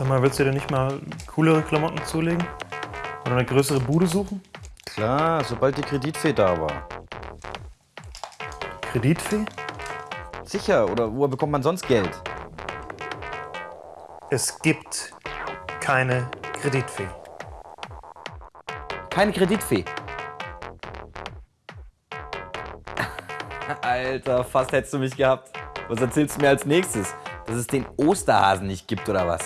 Sag mal, willst du dir nicht mal coolere Klamotten zulegen? Oder eine größere Bude suchen? Klar, sobald die Kreditfee da war. Kreditfee? Sicher, oder woher bekommt man sonst Geld? Es gibt keine Kreditfee. Keine Kreditfee. Alter, fast hättest du mich gehabt. Was erzählst du mir als nächstes? Dass es den Osterhasen nicht gibt, oder was?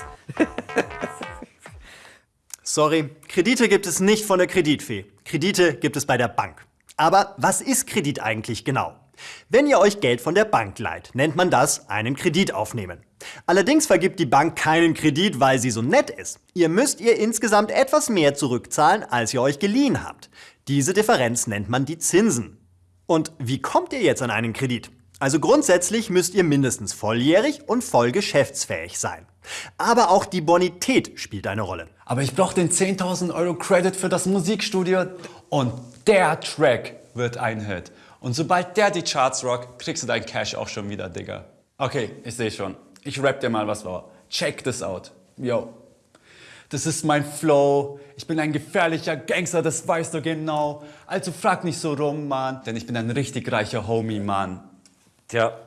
Sorry, Kredite gibt es nicht von der Kreditfee. Kredite gibt es bei der Bank. Aber was ist Kredit eigentlich genau? Wenn ihr euch Geld von der Bank leiht, nennt man das einen Kredit aufnehmen. Allerdings vergibt die Bank keinen Kredit, weil sie so nett ist. Ihr müsst ihr insgesamt etwas mehr zurückzahlen, als ihr euch geliehen habt. Diese Differenz nennt man die Zinsen. Und wie kommt ihr jetzt an einen Kredit? Also grundsätzlich müsst ihr mindestens volljährig und voll geschäftsfähig sein. Aber auch die Bonität spielt eine Rolle. Aber ich brauche den 10.000 Euro Credit für das Musikstudio und der Track wird ein Hit. Und sobald der die Charts rockt, kriegst du dein Cash auch schon wieder, Digga. Okay, ich sehe schon. Ich rap dir mal was vor. Check this out. Yo. Das ist mein Flow. Ich bin ein gefährlicher Gangster, das weißt du genau. Also frag nicht so rum, Mann. Denn ich bin ein richtig reicher Homie, Mann. Tja,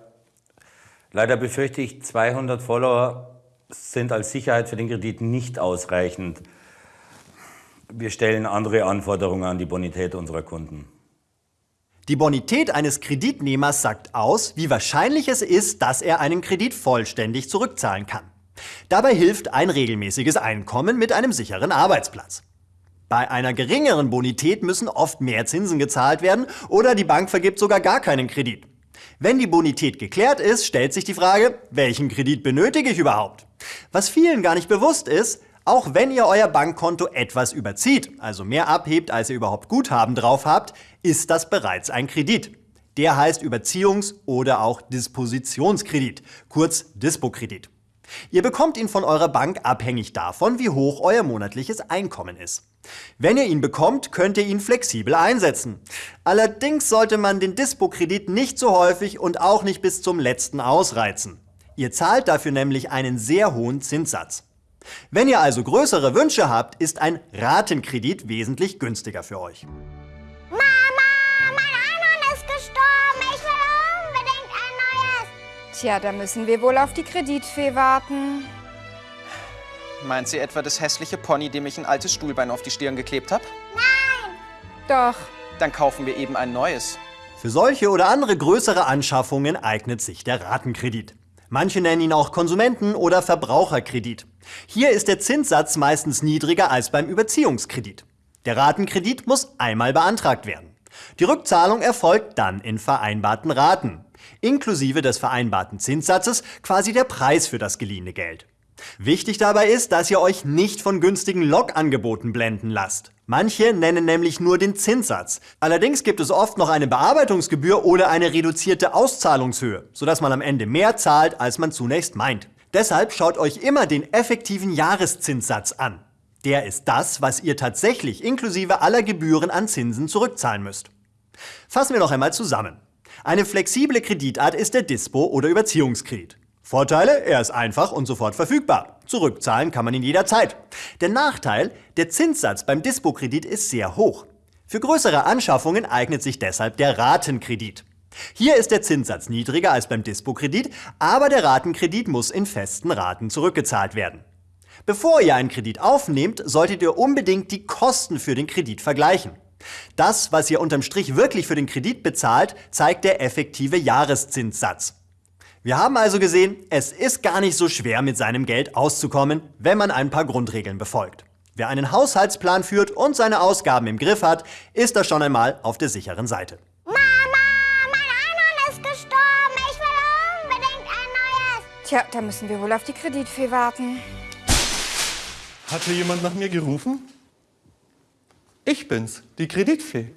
leider befürchte ich, 200 Follower sind als Sicherheit für den Kredit nicht ausreichend. Wir stellen andere Anforderungen an die Bonität unserer Kunden. Die Bonität eines Kreditnehmers sagt aus, wie wahrscheinlich es ist, dass er einen Kredit vollständig zurückzahlen kann. Dabei hilft ein regelmäßiges Einkommen mit einem sicheren Arbeitsplatz. Bei einer geringeren Bonität müssen oft mehr Zinsen gezahlt werden oder die Bank vergibt sogar gar keinen Kredit. Wenn die Bonität geklärt ist, stellt sich die Frage, welchen Kredit benötige ich überhaupt? Was vielen gar nicht bewusst ist, auch wenn ihr euer Bankkonto etwas überzieht, also mehr abhebt, als ihr überhaupt Guthaben drauf habt, ist das bereits ein Kredit. Der heißt Überziehungs- oder auch Dispositionskredit, kurz Dispo-Kredit. Ihr bekommt ihn von eurer Bank abhängig davon, wie hoch euer monatliches Einkommen ist. Wenn ihr ihn bekommt, könnt ihr ihn flexibel einsetzen. Allerdings sollte man den Dispo-Kredit nicht so häufig und auch nicht bis zum letzten ausreizen. Ihr zahlt dafür nämlich einen sehr hohen Zinssatz. Wenn ihr also größere Wünsche habt, ist ein Ratenkredit wesentlich günstiger für euch. Mama, mein Einhorn ist gestorben. Ich will. Tja, da müssen wir wohl auf die Kreditfee warten. Meint sie etwa das hässliche Pony, dem ich ein altes Stuhlbein auf die Stirn geklebt habe? Doch. Dann kaufen wir eben ein neues. Für solche oder andere größere Anschaffungen eignet sich der Ratenkredit. Manche nennen ihn auch Konsumenten- oder Verbraucherkredit. Hier ist der Zinssatz meistens niedriger als beim Überziehungskredit. Der Ratenkredit muss einmal beantragt werden. Die Rückzahlung erfolgt dann in vereinbarten Raten, inklusive des vereinbarten Zinssatzes quasi der Preis für das geliehene Geld. Wichtig dabei ist, dass ihr euch nicht von günstigen Logangeboten blenden lasst. Manche nennen nämlich nur den Zinssatz. Allerdings gibt es oft noch eine Bearbeitungsgebühr oder eine reduzierte Auszahlungshöhe, sodass man am Ende mehr zahlt, als man zunächst meint. Deshalb schaut euch immer den effektiven Jahreszinssatz an. Der ist das, was ihr tatsächlich inklusive aller Gebühren an Zinsen zurückzahlen müsst. Fassen wir noch einmal zusammen. Eine flexible Kreditart ist der Dispo- oder Überziehungskredit. Vorteile, er ist einfach und sofort verfügbar. Zurückzahlen kann man ihn jederzeit. Der Nachteil, der Zinssatz beim Dispo-Kredit ist sehr hoch. Für größere Anschaffungen eignet sich deshalb der Ratenkredit. Hier ist der Zinssatz niedriger als beim Dispo-Kredit, aber der Ratenkredit muss in festen Raten zurückgezahlt werden. Bevor ihr einen Kredit aufnehmt, solltet ihr unbedingt die Kosten für den Kredit vergleichen. Das, was ihr unterm Strich wirklich für den Kredit bezahlt, zeigt der effektive Jahreszinssatz. Wir haben also gesehen, es ist gar nicht so schwer, mit seinem Geld auszukommen, wenn man ein paar Grundregeln befolgt. Wer einen Haushaltsplan führt und seine Ausgaben im Griff hat, ist da schon einmal auf der sicheren Seite. Mama, mein Einhorn ist gestorben. Ich will unbedingt ein neues. Tja, da müssen wir wohl auf die Kreditfee warten. Hat hier jemand nach mir gerufen? Ich bin's, die Kreditfee.